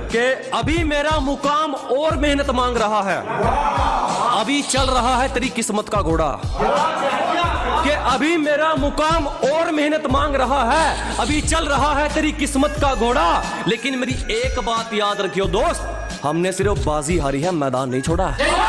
कि अभी मेरा मुकाम और मेहनत मांग रहा है। अभी चल रहा है तेरी किस्मत का घोड़ा। कि अभी मेरा मुकाम और मेहनत मांग रहा है। अभी चल रहा है तेरी किस्मत का घोड़ा। लेकिन मेरी एक बात याद रखियो दोस्त, हमने सिर्फ़ बाजी हारी है, मैदान नहीं छोड़ा। है